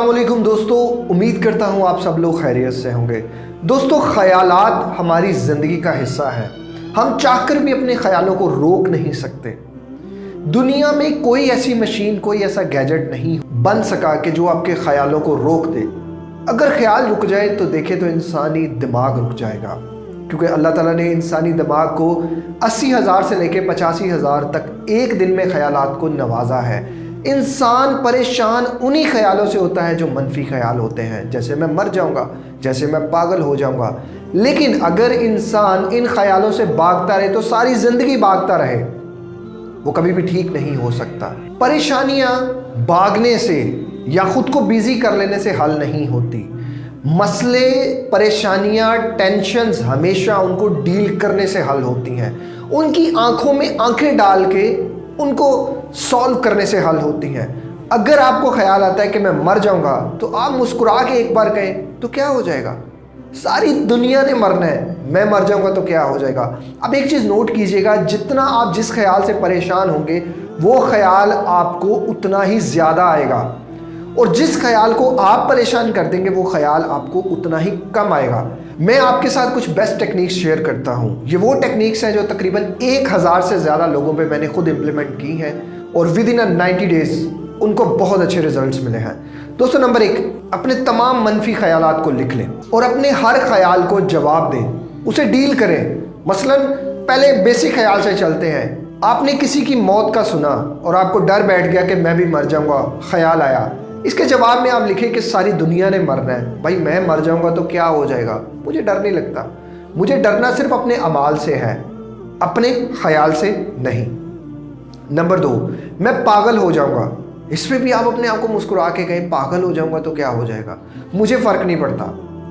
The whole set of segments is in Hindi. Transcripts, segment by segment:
वालेकुम दोस्तों, उम्मीद करता हूँ आप सब लोग खैरियत से होंगे। दोस्तों, ख्यालात हमारी ज़िंदगी का हिस्सा है। हम चाहकर भी अपने ख्यालों को रोक नहीं सकते। दुनिया में कोई ऐसी मशीन, कोई ऐसा गैजेट नहीं बन सका कि जो आपके ख्यालों को रोक दे। अगर ख्याल रुक जाए तो देखे तो इंसानी दिमाग रुक जाएगा। क्योंकि अल्लाह ताला ने इंसानी दिमाग को अस्सी हज़ार से लेकर पचासी हज़ार तक एक दिन में ख्यालात को नवाजा है। इंसान परेशान उन्हीं ख्यालों से होता है जो मनफी ख्याल होते हैं। जैसे मैं मर जाऊँगा, जैसे मैं पागल हो जाऊँगा। लेकिन अगर इंसान इन ख्यालों से भागता रहे तो सारी ज़िंदगी भागता रहे, वो कभी भी ठीक नहीं हो सकता। परेशानियाँ भागने से या खुद को बिज़ी कर लेने से हल नहीं होती। मसले, परेशानियाँ टेंशन्स हमेशा उनको डील करने से हल होती हैं। उनकी आँखों में आँखें डाल के उनको सॉल्व करने से हल होती हैं। अगर आपको ख्याल आता है कि मैं मर जाऊँगा तो आप मुस्कुरा के एक बार कहें तो क्या हो जाएगा? सारी दुनिया ने मरना है, मैं मर जाऊँगा तो क्या हो जाएगा? अब एक चीज़ नोट कीजिएगा, जितना आप जिस ख्याल से परेशान होंगे, वो ख्याल आपको उतना ही ज़्यादा आएगा। और जिस ख्याल को आप परेशान कर देंगे, वो ख्याल आपको उतना ही कम आएगा। मैं आपके साथ कुछ बेस्ट टेक्निक्स शेयर करता हूँ। ये वो टेक्निक्स हैं जो तकरीबन एक हज़ार से ज़्यादा लोगों पे मैंने खुद इम्प्लीमेंट की हैं और within a ninety days उनको बहुत अच्छे रिजल्ट्स मिले हैं। दोस्तों नंबर एक, अपने तमाम मनफी ख्याल को लिख लें और अपने हर ख्याल को जवाब दें। उसे डील करें। मसलन, पहले बेसिक ख्याल से चलते हैं। आपने किसी की मौत का सुना और आपको डर बैठ गया कि मैं भी मर जाऊँगा, ख्याल आया। इसके जवाब में आप लिखें कि सारी दुनिया ने मरना है। भाई, मैं मर जाऊँगा तो क्या हो जाएगा? मुझे डर नहीं लगता। मुझे डरना सिर्फ़ अपने अमाल से है, अपने ख्याल से नहीं। नंबर दो, मैं पागल हो जाऊँगा। इस पर भी आप अपने आप को मुस्कुरा के कहें, पागल हो जाऊँगा तो क्या हो जाएगा? मुझे फ़र्क नहीं पड़ता,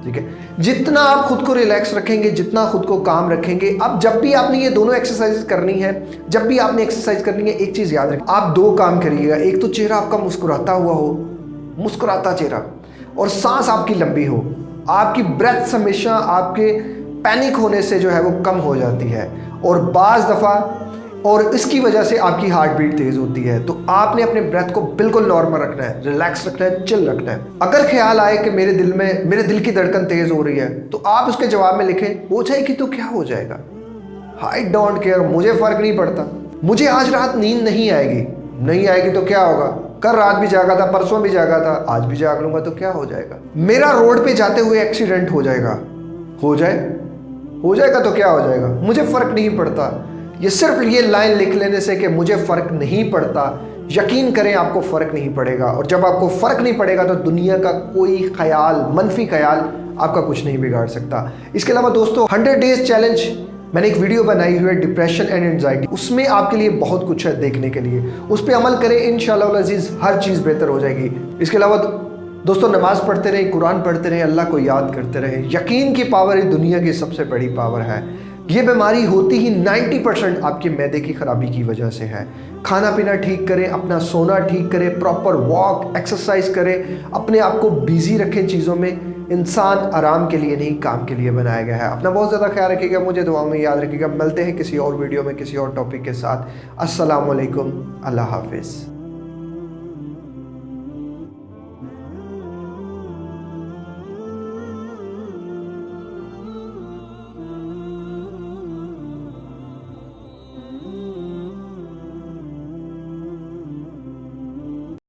ठीक है? जितना आप खुद को रिलैक्स रखेंगे, जितना खुद को काम रखेंगे, अब जब भी आपने ये दोनों एक्सरसाइज करनी है, जब भी आपने एक्सरसाइज करनी है, एक चीज़ याद रखें, आप दो काम करिएगा। एक तो चेहरा आपका मुस्कुराता हुआ हो मुस्कुराता चेहरा। और सांस आपकी लंबी हो। आपकी ब्रेथ हमेशा आपके पैनिक होने से जो है वो कम हो जाती है। और बाज़ दफ़ा, और इसकी वजह से आपकी हार्ट बीट तेज़ होती है। तो आपने अपने ब्रेथ को बिल्कुल नॉर्मल रखना है रिलैक्स रखना है चिल रखना है। अगर ख्याल आए कि मेरे दिल में, मेरे दिल की धड़कन तेज़ हो रही है तो आप उसके जवाब में लिखें हो जाएगी तो क्या हो जाएगा? आई डोंट केयर मुझे फ़र्क नहीं पड़ता। मुझे आज रात नींद नहीं आएगी। नहीं आएगी तो क्या होगा? कल रात भी जागा था, परसों भी जागा था, आज भी जाग लूँगा तो क्या हो जाएगा? मेरा रोड पे जाते हुए एक्सीडेंट हो जाएगा। हो जाए? हो जाएगा तो क्या हो जाएगा? मुझे फ़र्क नहीं पड़ता। ये सिर्फ़ ये लाइन लिख लेने से कि मुझे फ़र्क नहीं पड़ता। यकीन करें, आपको फ़र्क नहीं पड़ेगा। और जब आपको फ़र्क नहीं पड़ेगा तो दुनिया का कोई ख्याल, मनफी ख्याल आपका कुछ नहीं बिगाड़ सकता। इसके अलावा दोस्तों हंड्रेड डेज़ चैलेंज मैंने एक वीडियो बनाई हुई है डिप्रेशन एंड एनजाइटी उसमें आपके लिए बहुत कुछ है देखने के लिए। उस पर अमल करें इन अज़ीज़, हर चीज़ बेहतर हो जाएगी। इसके अलावा दोस्तों, नमाज़ पढ़ते रहें, कुरान पढ़ते रहें, अल्लाह को याद करते रहें। यकीन की पावर ही दुनिया की सबसे बड़ी पावर है। ये बीमारी होती ही 90 परसेंट आपके मैदे की ख़राबी की वजह से है। खाना पीना ठीक करें, अपना सोना ठीक करें प्रॉपर वॉक एक्सरसाइज करें, अपने आप को बिज़ी रखें चीज़ों में। इंसान आराम के लिए नहीं, काम के लिए बनाया गया है। अपना बहुत ज़्यादा ख्याल रखिएगा, मुझे दुआ में याद रखिएगा। मिलते हैं किसी और वीडियो में, किसी और टॉपिक के साथ। असलकम अल्लाह हाफिज़।